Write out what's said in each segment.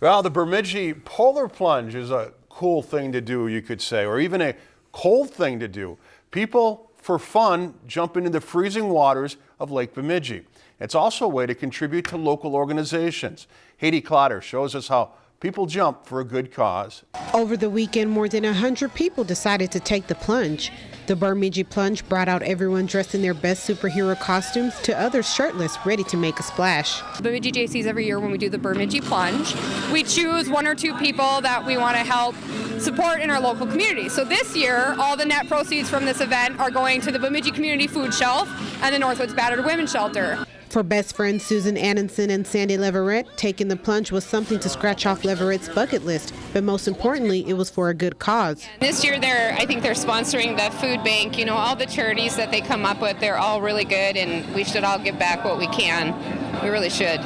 Well, the Bemidji Polar Plunge is a cool thing to do, you could say, or even a cold thing to do. People, for fun, jump into the freezing waters of Lake Bemidji. It's also a way to contribute to local organizations. Haiti Clotter shows us how people jump for a good cause. Over the weekend, more than 100 people decided to take the plunge. The Bemidji Plunge brought out everyone dressed in their best superhero costumes to others shirtless, ready to make a splash. Bemidji Jaycees every year when we do the Bemidji Plunge, we choose one or two people that we want to help support in our local community. So this year, all the net proceeds from this event are going to the Bemidji Community Food Shelf and the Northwoods Battered Women's Shelter. For best friends Susan Annenson and Sandy Leverett, taking the plunge was something to scratch off Leverett's bucket list, but most importantly, it was for a good cause. This year, they're I think they're sponsoring the food bank. You know, all the charities that they come up with, they're all really good, and we should all give back what we can. We really should.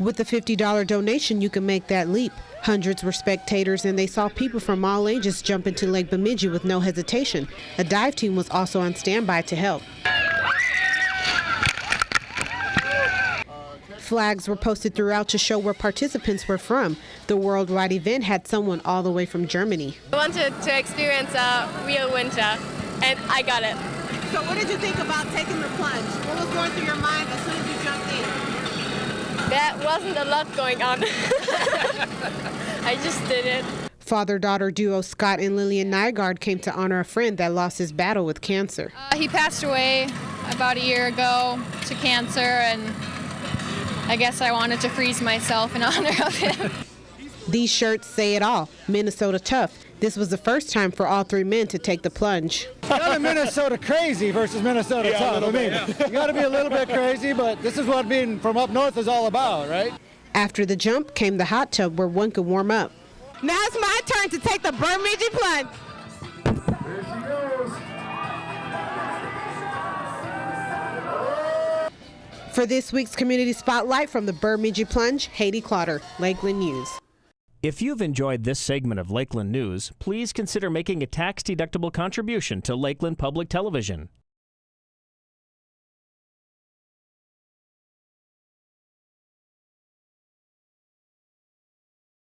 With a $50 donation, you can make that leap. Hundreds were spectators, and they saw people from all ages jump into Lake Bemidji with no hesitation. A dive team was also on standby to help. Flags were posted throughout to show where participants were from. The worldwide event had someone all the way from Germany. I wanted to experience a real winter, and I got it. So what did you think about taking the plunge? What was going through your mind as soon as you jumped in? There wasn't a lot going on. I just did it. Father-daughter duo Scott and Lillian Nygaard came to honor a friend that lost his battle with cancer. Uh, he passed away about a year ago to cancer, and I guess I wanted to freeze myself in honor of him. These shirts say it all. Minnesota tough. This was the first time for all three men to take the plunge. Kind of Minnesota crazy versus Minnesota yeah, tough. I mean, bit, yeah. you got to be a little bit crazy, but this is what being from up north is all about, right? After the jump came the hot tub where one could warm up. Now it's my turn to take the Bemidji plunge. For this week's Community Spotlight from the Bemidji Plunge, Haiti Clotter, Lakeland News. If you've enjoyed this segment of Lakeland News, please consider making a tax-deductible contribution to Lakeland Public Television.